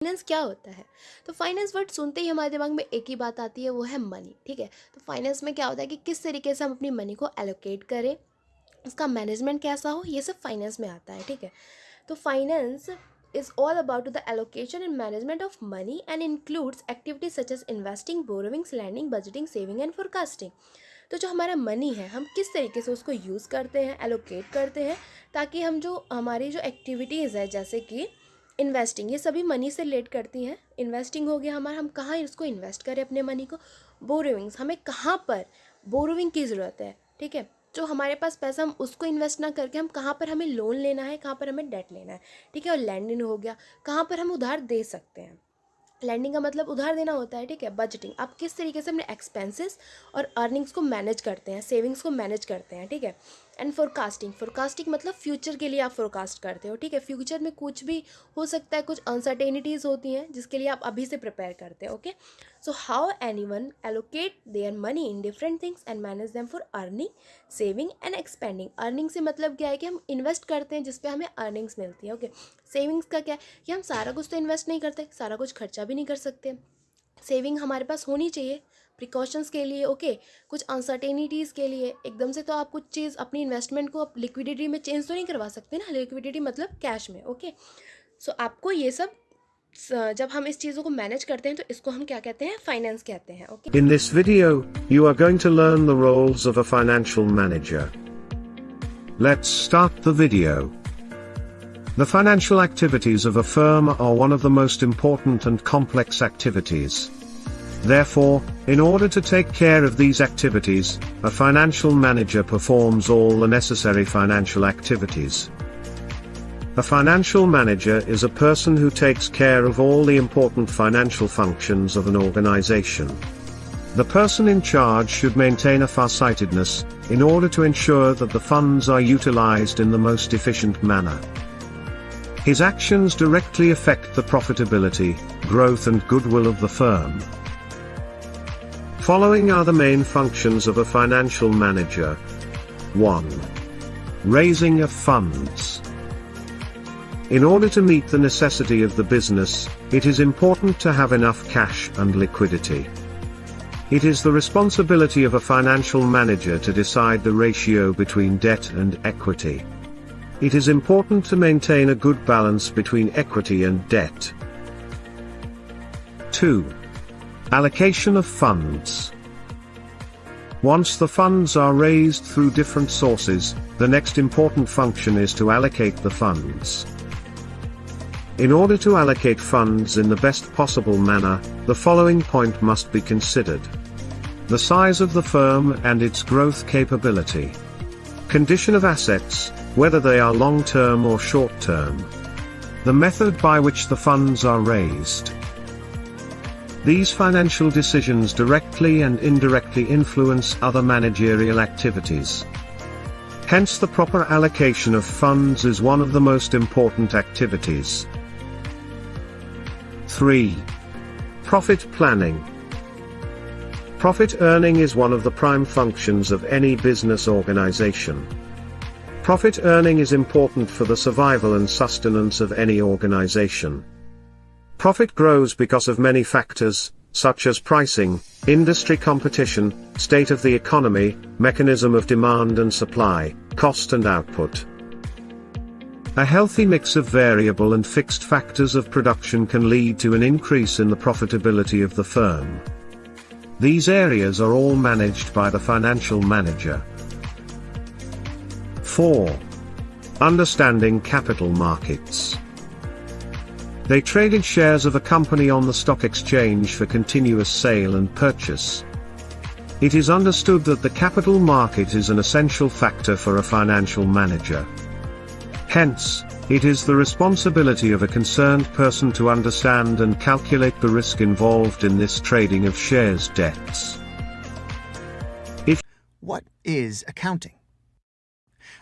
Finance क्या होता है? तो फाइनेंस वर्ड सुनते ही हमारे दिमाग में एक ही बात आती है, वो है मनी ठीक है? तो फाइनेंस में क्या होता है कि किस तरीके से हम अपनी मनी को एलोकेट करें, उसका मैनेजमेंट कैसा हो, ये सब फाइनेंस में आता है, ठीक है? तो finance is all about the allocation and management of money and includes activities such as investing borrowings lending budgeting saving and forecasting तो जो हमारा मनी है, हम किस तरीके से उसको यूज़ करते हैं एलोकेट करते हैं, ताकि हम जो हमारी जो एक्टिविटीज़ है, जैसे कि इन्वेस्टिंग ये सभी मनी से रिलेट करती हैं। इन्वेस्टिंग हो गया हमारा, हम कहाँ इसको इन्वेस्ट करें अपने मनी को? बोरोविंग्स हमें कहाँ पर बोरोविंग की ज़रूरत है, ठीक है? जो हमारे पास पैसा, हम उसको इन्वेस्ट ना करके हम कहाँ पर हमें लोन लेना है, कहाँ पर हमें डेट लेना है, ठीक है? और लैंडिंग हो गया, कहाँ पर हम उधार दे सकते हैं। लैंडिंग का मतलब उधार देना होता है, ठीक है? बजटिंग आप किस तरीके से अपने एक्सपेंसेस और अर्निंग्स को मैनेज करते हैं सेविंग्स को मैनेज करते हैं, ठीक है? एंड फोरकास्टिंग फोरकास्टिंग मतलब फ्यूचर के लिए आप फोरकास्ट करते हो, ठीक है? फ्यूचर में कुछ भी हो सकता है, कुछ अनसर्टेनिटीज़ होती हैं, जिसके लिए आप अभी से प्रिपेयर करते हो okay so how anyone allocate their money in different things and manage them for earning saving and expending earning से मतलब क्या है कि हम इन्वेस्ट करते हैं, जिसपे हमें अर्निंग्स मिलती है ओके सेविंग्स का क्या है कि हम सारा कुछ तो इन्वेस्ट नहीं करते, सारा कुछ खर्चा भी नहीं कर सकते। सेविंग हमारे पास होनी चाहिए प्रिकॉशंस के लिए ओके okay, कुछ अनसर्टेनिटीज़ के लिए एकदम से तो आप कुछ चीज़ अपनी इन्वेस्टमेंट को आप लिक्विडिटी में चेंज तो नहीं करवा सकते ना लिक्विडिटी मतलब कैश में ओके okay? सो so, आपको ये सब जब हम इस चीज़ों को मैनेज करते हैं तो इसको हम क्या कहते हैं फाइनेंस कहते हैं okay in this video you are going to learn the roles of a financial manager let's start the video The financial activities of a firm are one of the most important and complex activities. Therefore, in order to take care of these activities, a financial manager performs all the necessary financial activities. A financial manager is a person who takes care of all the important financial functions of an organization. The person in charge should maintain a farsightedness, in order to ensure that the funds are utilized in the most efficient manner. His actions directly affect the profitability, growth and goodwill of the firm. Following are the main functions of a financial manager. 1. Raising of funds. In order to meet the necessity of the business, it is important to have enough cash and liquidity. It is the responsibility of a financial manager to decide the ratio between debt and equity. It is important to maintain a good balance between equity and debt. 2. Allocation of funds. Once the funds are raised through different sources, the next important function is to allocate the funds. In order to allocate funds in the best possible manner, the following point must be considered. The size of the firm and its growth capability. Condition of assets, whether they are long-term or short-term. The method by which the funds are raised. These financial decisions directly and indirectly influence other managerial activities. Hence the proper allocation of funds is one of the most important activities. 3. Profit planning. Profit earning is one of the prime functions of any business organization. Profit earning is important for the survival and sustenance of any organization. Profit grows because of many factors, such as pricing, industry competition, state of the economy, mechanism of demand and supply, cost and output. A healthy mix of variable and fixed factors of production can lead to an increase in the profitability of the firm. These areas are all managed by the financial manager. 4. Understanding capital markets. They traded shares of a company on the stock exchange for continuous sale and purchase. It is understood that the capital market is an essential factor for a financial manager. Hence, it is the responsibility of a concerned person to understand and calculate the risk involved in this trading of shares debts. If What is accounting?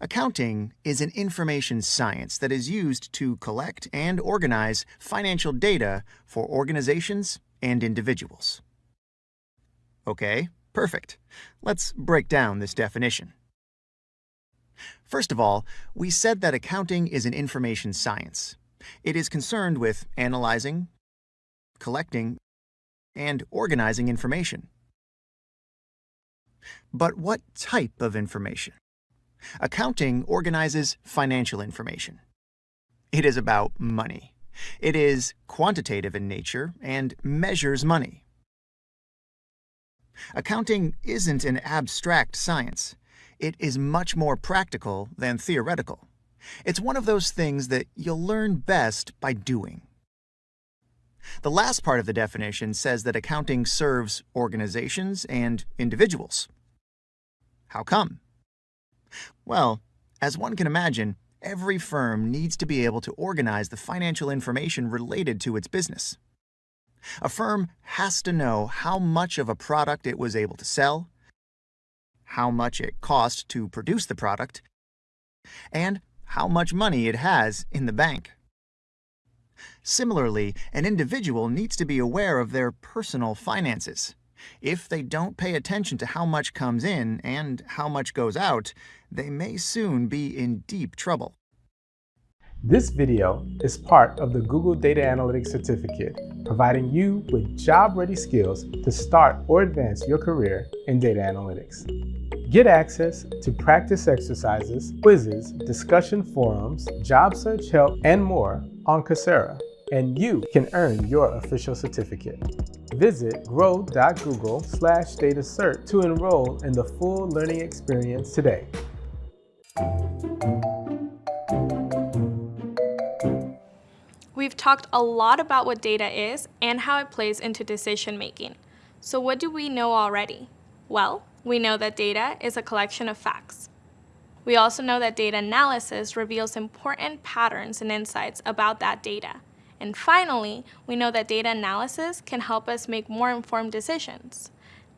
Accounting is an information science that is used to collect and organize financial data for organizations and individuals. Okay, perfect. Let's break down this definition. First of all, we said that accounting is an information science. It is concerned with analyzing, collecting, and organizing information. But what type of information? Accounting organizes financial information. It is about money. It is quantitative in nature and measures money. Accounting isn't an abstract science. It is much more practical than theoretical. It's one of those things that you'll learn best by doing. The last part of the definition says that accounting serves organizations and individuals. How come? Well, as one can imagine, every firm needs to be able to organize the financial information related to its business. A firm has to know how much of a product it was able to sell, how much it cost to produce the product, and how much money it has in the bank. Similarly, an individual needs to be aware of their personal finances. If they don't pay attention to how much comes in and how much goes out, they may soon be in deep trouble. This video is part of the Google Data Analytics Certificate, providing you with job-ready skills to start or advance your career in data analytics. Get access to practice exercises, quizzes, discussion forums, job search help, and more on Coursera, and you can earn your official certificate. Visit grow.google slash datacert to enroll in the full learning experience today. We've talked a lot about what data is and how it plays into decision making. So what do we know already? Well, we know that data is a collection of facts. We also know that data analysis reveals important patterns and insights about that data. And finally, we know that data analysis can help us make more informed decisions.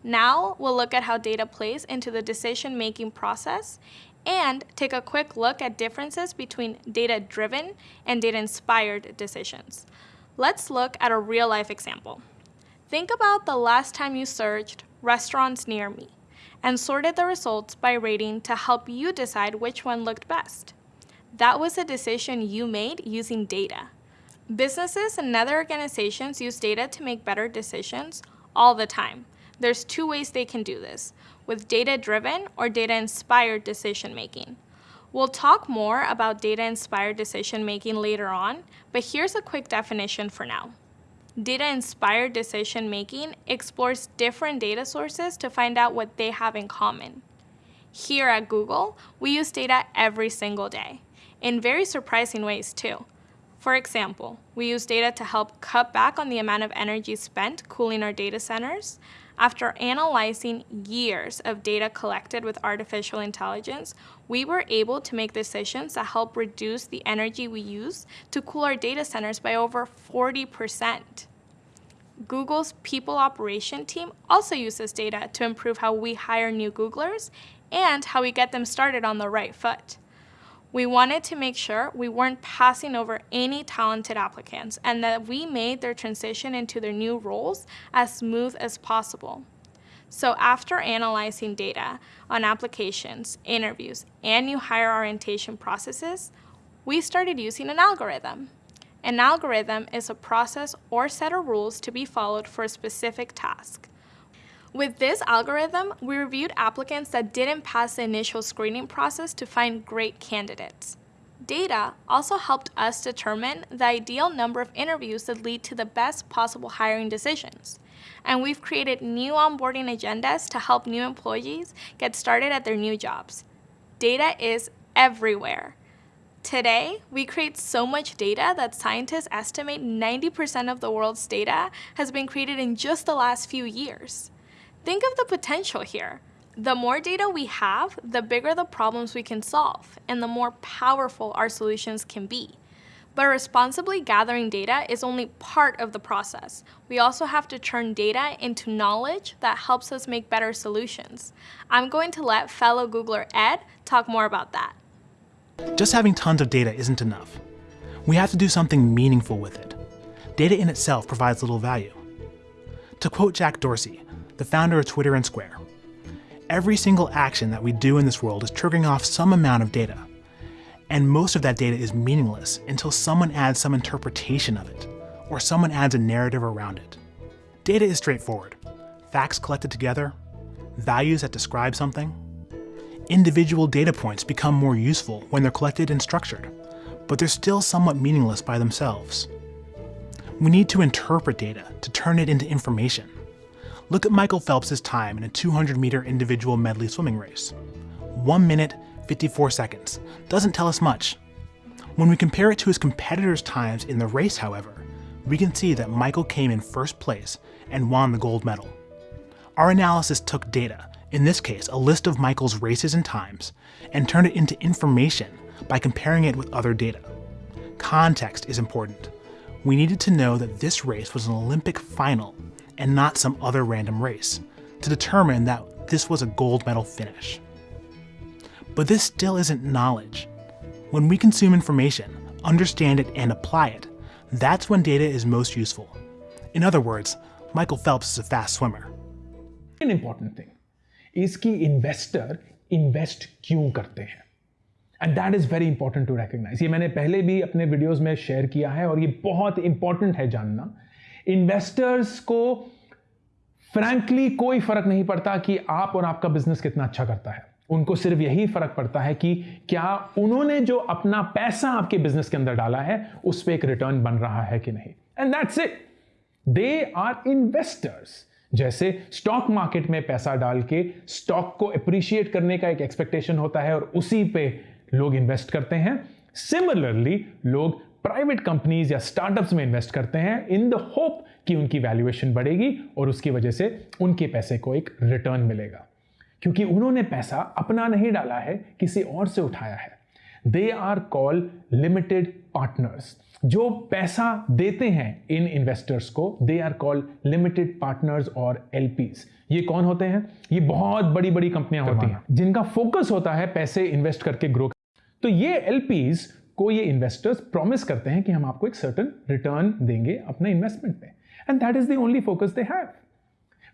Now, we'll look at how data plays into the decision-making process and take a quick look at differences between data-driven and data-inspired decisions. Let's look at a real-life example. Think about the last time you searched restaurants near me and sorted the results by rating to help you decide which one looked best. That was a decision you made using data. Businesses and other organizations use data to make better decisions all the time. There's two ways they can do this with data-driven or data-inspired decision-making. We'll talk more about data-inspired decision-making later on, but here's a quick definition for now. Data-inspired decision-making explores different data sources to find out what they have in common. Here at Google, we use data every single day, in very surprising ways too. For example, we use data to help cut back on the amount of energy spent cooling our data centers, after analyzing years of data collected with artificial intelligence, we were able to make decisions that help reduce the energy we use to cool our data centers by over 40%. Google's people operation team also uses data to improve how we hire new Googlers and how we get them started on the right foot. We wanted to make sure we weren't passing over any talented applicants and that we made their transition into their new roles as smooth as possible. So after analyzing data on applications, interviews, and new hire orientation processes, we started using an algorithm. An algorithm is a process or set of rules to be followed for a specific task. With this algorithm, we reviewed applicants that didn't pass the initial screening process to find great candidates. Data also helped us determine the ideal number of interviews that lead to the best possible hiring decisions. And we've created new onboarding agendas to help new employees get started at their new jobs. Data is everywhere. Today, we create so much data that scientists estimate 90% of the world's data has been created in just the last few years. Think of the potential here. The more data we have, the bigger the problems we can solve, and the more powerful our solutions can be. But responsibly gathering data is only part of the process. We also have to turn data into knowledge that helps us make better solutions. I'm going to let fellow Googler Ed talk more about that. Just having tons of data isn't enough. We have to do something meaningful with it. Data in itself provides little value. To quote Jack Dorsey, the founder of Twitter and Square. Every single action that we do in this world is triggering off some amount of data. And most of that data is meaningless until someone adds some interpretation of it, or someone adds a narrative around it. Data is straightforward facts collected together, values that describe something. Individual data points become more useful when they're collected and structured, but they're still somewhat meaningless by themselves. We need to interpret data to turn it into information. Look at Michael Phelps' time in a 200 meter individual medley swimming race. 1 minute, 54 seconds. Doesn't tell us much. When we compare it to his competitors' times in the race, however, we can see that Michael came in first place and won the gold medal. Our analysis took data, in this case a list of Michael's races and times, and turned it into information by comparing it with other data. Context is important. We needed to know that this race was an Olympic final and not some other random race, to determine that this was a gold medal finish. But this still isn't knowledge. When we consume information, understand it, and apply it, that's when data is most useful. In other words, Michael Phelps is a fast swimmer. An important thing is कि investor invest क्यों करते हैं and that is very important to recognise ये मैंने पहले भी अपने videos में शेयर किया है और ये बहुत इंपॉर्टेंट है जानना इन्वेस्टर्स को फ्रैंकली कोई फ़र्क नहीं पड़ता कि आप और आपका बिज़नेस कितना अच्छा करता है। उनको सिर्फ़ यही फ़र्क पड़ता है कि क्या उन्होंने जो अपना पैसा आपके बिज़नेस के अंदर डाला है, उस पर एक रिटर्न बन रहा है कि नहीं। And that's it they are investors जैसे स्टॉक मार्केट में पैसा डाल के स्टॉक को अप्रिशिएट करने का एक एक्सपेक्टेशन होता है और उसी पे लोग इन्वेस्ट करते हैं। सिमिलरली लोग प्राइवेट कंपनीज़ या स्टार्टअप्स में इन्वेस्ट करते हैं इन द होप कि उनकी वैल्यूएशन बढ़ेगी और उसकी वजह से उनके पैसे को एक रिटर्न मिलेगा। क्योंकि उन्होंने पैसा अपना नहीं डाला है किसी और से उठाया है। They are call limited partners जो पैसा देते हैं इन इन्वेस्टर्स को they are call limited partners और एलपीज ये कौन होते हैं? ये बहुत बड़ी बड़ी कंपनियाँ होती हैं जिनका फोकस होता है पैसे इन्वेस्ट करके ग्रो तो ये एलपीज को ये इन्वेस्टर्स प्रॉमिस करते हैं कि हम आपको एक सर्टन रिटर्न देंगे अपने इन्वेस्टमेंट में। And that is the only focus they have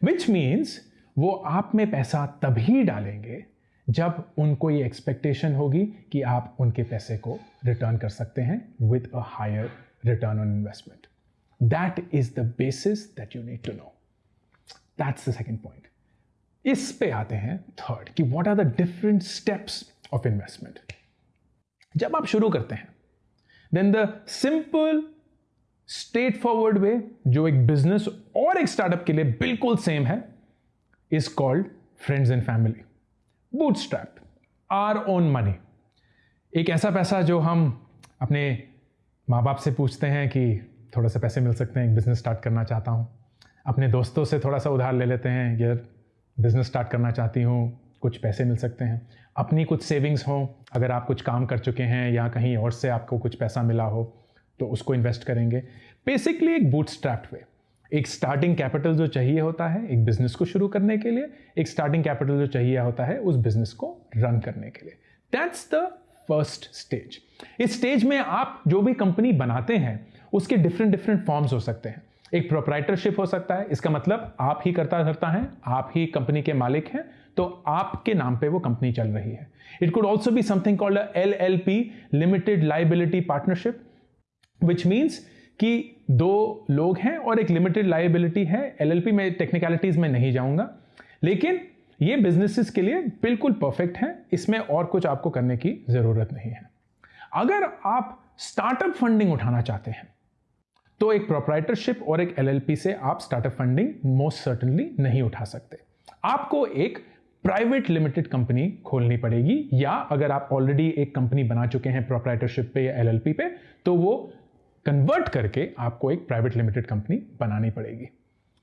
which means वो आप में पैसा तभी डालेंगे जब उनको ये एक्सपेक्टेशन होगी कि आप उनके पैसे को रिटर्न कर सकते हैं with a higher return on investment that is the basis that you need to know that's the second point इस पे आते हैं थर्ड कि what are the different steps of investment जब आप शुरू करते हैं then the simple straight forward way जो एक बिज़नेस और एक स्टार्टअप के लिए बिल्कुल सेम है is called friends and family bootstrap our own money एक ऐसा पैसा जो हम अपने माँ बाप से पूछते हैं कि थोड़ा सा पैसे मिल सकते हैं, एक बिज़नेस स्टार्ट करना चाहता हूँ। अपने दोस्तों से थोड़ा सा उधार ले लेते हैं, यार बिज़नेस स्टार्ट करना चाहती हूँ कुछ पैसे मिल सकते हैं। अपनी कुछ सेविंग्स हो, अगर आप कुछ काम कर चुके हैं या कहीं और से आपको कुछ पैसा मिला हो तो उसको इन्वेस्ट करेंगे। बेसिकली एक बूट स्ट्रैप्ड वे एक स्टार्टिंग कैपिटल जो चाहिए होता है एक बिज़नेस को शुरू करने के लिए, एक स्टार्टिंग कैपिटल जो चाहिए होता है उस बिज़नेस को रन करने के लिए। दैट्स द फ़र्स्ट स्टेज इस स्टेज में आप जो भी कंपनी बनाते हैं, उसके डिफरेंट डिफरेंट फॉर्म्स हो सकते हैं। एक प्रोपराइटरशिप हो सकता है। इसका मतलब आप ही करता धरता है, आप ही कंपनी के मालिक हैं तो आपके नाम पे वो कंपनी चल रही है। It could also be something called L L P limited liability partnership which means कि दो लोग हैं और एक लिमिटेड लाइबिलिटी है। एलएलपी में टेक्निकलिटीज में नहीं जाऊँगा। लेकिन ये बिजनेसेस के लिए बिल्कुल परफेक्ट है। इसमें और कुछ आपको करने की ज़रूरत नहीं है। अगर आप स्टार्टअप फंडिंग उठाना चाहते हैं तो एक प्रोपराइटरशिप और एक एलएलपी से आप स्टार्टअप फंडिंग मोस्ट सर्टनली नहीं उठा सकते। आपको एक प्राइवेट लिमिटेड कंपनी खोलनी पड़ेगी, या अगर आप ऑलरेडी एक कंपनी बना चुके हैं प्रोपराइटरशिप पे या एलएलपी पे तो वो कन्वर्ट करके आपको एक प्राइवेट लिमिटेड कंपनी बनानी पड़ेगी।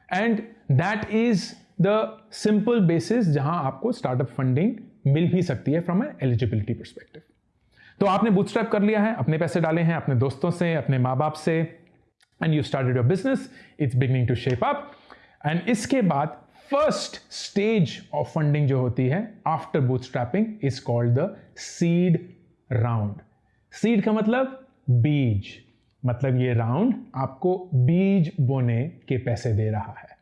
And that is the simple basis जहाँ आपको स्टार्टअप फंडिंग मिल भी सकती है फ्रॉम एलिजिबिलिटी परस्पेक्टिव तो आपने बूटस्ट्रैप कर लिया है, अपने पैसे डाले हैं, अपने दोस्तों से, अपने माँ बाप से and you started your business it's beginning to shape up and इसके बाद फ़र्स्ट स्टेज ऑफ़ फंडिंग जो होती है after boot bootstrapping is called the seed round seed का मतलब बीज मतलब ये राउंड आपको बीज बोने के पैसे दे रहा है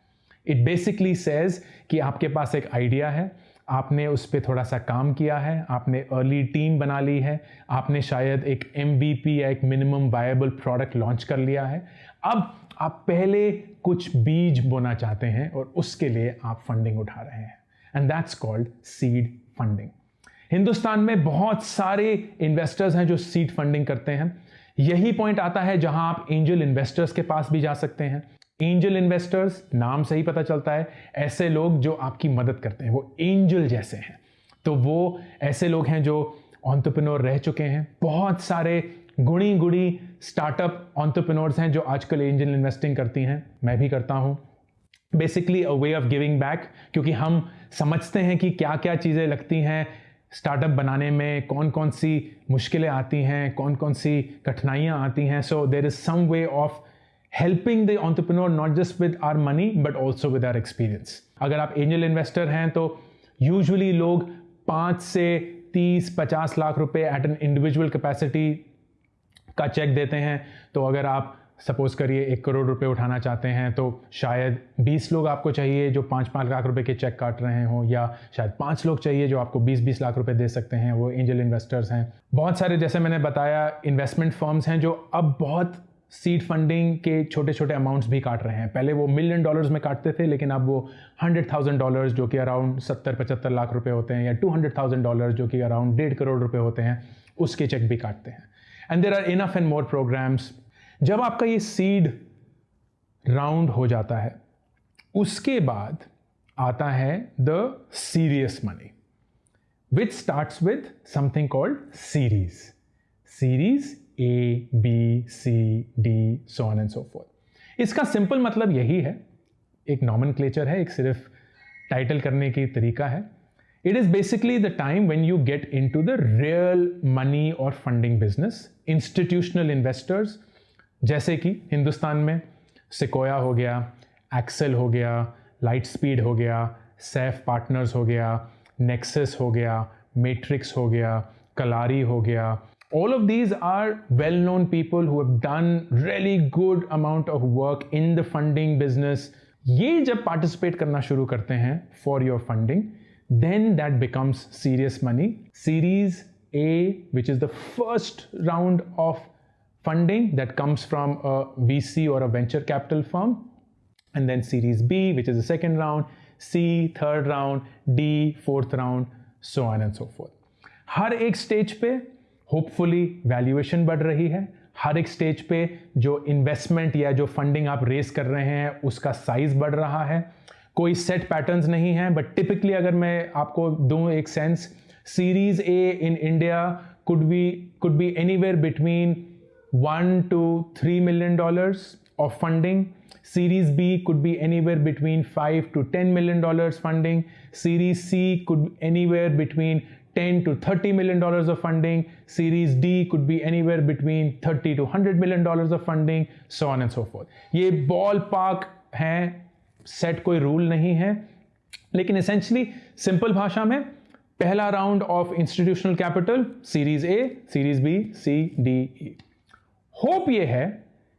इट बेसिकली सेज कि आपके पास एक आइडिया है आपने उस पर थोड़ा सा काम किया है, आपने अर्ली टीम बना ली है, आपने शायद एक एम या एक मिनिमम वायबल प्रोडक्ट लॉन्च कर लिया है। अब आप पहले कुछ बीज बोना चाहते हैं और उसके लिए आप फंडिंग उठा रहे हैं and that's called seed funding Hindustan में बहुत सारे इन्वेस्टर्स हैं जो सीड फंडिंग करते हैं। यही पॉइंट आता है जहाँ आप एंजल इन्वेस्टर्स के पास भी जा सकते हैं। एंजल इन्वेस्टर्स, नाम से ही पता चलता है, ऐसे लोग जो आपकी मदद करते हैं, वो एंजल जैसे हैं। तो वो ऐसे लोग हैं जो ऑन्टरप्रिनोर रह चुके हैं। बहुत सारे गुणी गुणी स्टार्टअप ऑन्टरप्रिनोर्स हैं जो आजकल एंजल इन्वेस्टिंग करती हैं। मैं भी करता हूँ। Basically a way of giving back क्योंकि हम समझते हैं कि क्या क्या चीज़ें लगती हैं स्टार्टअप बनाने में कौन कौन सी मुश्किलें आती हैं कौन कौन सी कठिनाइयाँ आती हैं। So there is some way of helping the entrepreneur not just with our money but also with our experience अगर आप एंजल इन्वेस्टर हैं तो यूजुअली लोग पाँच से तीस, पचास लाख रुपए एट एन इंडिविजुअल कैपेसिटी का चेक देते हैं। तो अगर आप सपोज़ करिए एक करोड़ रुपए उठाना चाहते हैं तो शायद 20 लोग आपको चाहिए जो पाँच पाँच लाख रुपए के चेक काट रहे हों, या शायद पाँच लोग चाहिए जो आपको 20-20 लाख रुपए दे सकते हैं। वो एंजल इन्वेस्टर्स हैं। बहुत सारे, जैसे मैंने बताया इन्वेस्टमेंट फर्म्स हैं, जो अब बहुत सीड फंडिंग के छोटे छोटे अमाउंट्स भी काट रहे हैं। पहले वो मिलियन डॉलर्स में काटते थे, लेकिन अब वो हंड्रेड थाउज़ेंड डॉलर्स जो कि अराउंड सत्तर पचहत्तर लाख रुपए होते हैं, या टू हंड्रेड थाउज़ेंड डॉलर्स जो कि अराउंड डेढ़ करोड़ रुपए होते हैं, उसके चेक भी काटते हैं। And there are enough and more programmes जब आपका ये सीड राउंड हो जाता है, उसके बाद आता है the serious money which start with something called series series A B C D so on and so forth इसका सिंपल मतलब यही है। एक नॉमन क्लेचर है, एक सिर्फ़ टाइटल करने की तरीका है। It is basically the time when you get in to the real money और फंडिंग बिज़नेस इंस्टीट्यूशनल इन्वेस्टर्स जैसे कि हिंदुस्तान में सिकोया हो गया एक्सेल हो गया लाइट स्पीड हो गया सैफ पार्टनर्स हो गया नेक्सस हो गया मेट्रिक्स हो गया कलारी हो गया all of these are well known people who have done really good amount of work in the funding business ये जब पार्टिसिपेट करना शुरू करते हैं for your funding then that becomes serious money series A which is the first round of funding that comes from a VC or a venture capital firm. And then Series B, which is the second round, C, third round, D, fourth round, so on and so forth. हर एक stage पे hopefully valuation बढ़ रही है। हर एक stage पे जो investment या जो फंडिंग आप रेस कर रहे हैं, उसका साइज़ बढ़ रहा है। कोई सेट पैटर्न्स नहीं है बट टिपिकली अगर मैं आपको दूँ एक sense series A in India could be could be anywhere between one to three million dollars of funding series B could be anywhere between five to ten million dollars funding series C could anywhere between 10 to 30 million dollars of funding. Series D could be anywhere between 30 to 100 million dollars of funding, so on and so forth. Ballpark हैं set कोई rule नहीं है लेकिन essentially simple भाषा में पहला round of institutional capital series A series B C D E hope ये है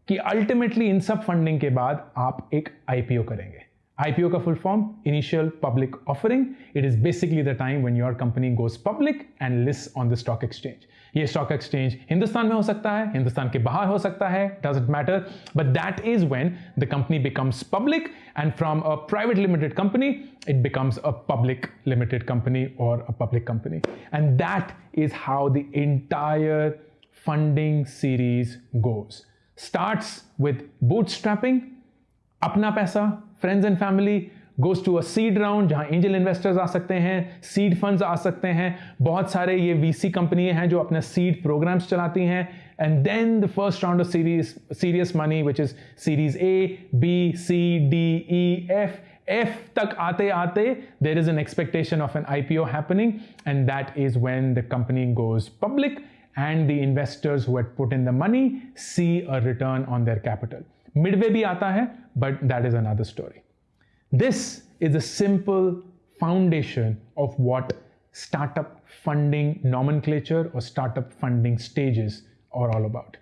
कि अल्टीमेटली इन सब फंडिंग के बाद आप एक आईपीओ करेंगे आईपीओ का full form initial public offering it is basically the time when your company goes public and list on the stock exchange ये स्टॉक एक्सचेंज हिंदुस्तान में हो सकता है हिंदुस्तान के बाहर हो सकता है doesn't matter but that is when the company becomes public and from a private limited company it becomes a public limited company or a public company. And that is how the entire funding series goes. Starts with bootstrapping, अपना पैसा, friends and family goes to a seed round जहाँ angel investors आ सकते हैं seed funds आ सकते हैं। बहुत सारे ये वीसी कंपनियाँ हैं जो अपने सीड प्रोग्राम्स चलाती हैं। And then the first round of series serious money which is series A B C D E F F तक आते आते there is an expectation of an I P O happening and that is when the company goes public and the investors who put in the money see a return on their capital midway भी आता है but that is another story this is a simple foundation of what startup funding नॉमन और startup funding stages और all about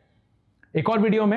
एक और video में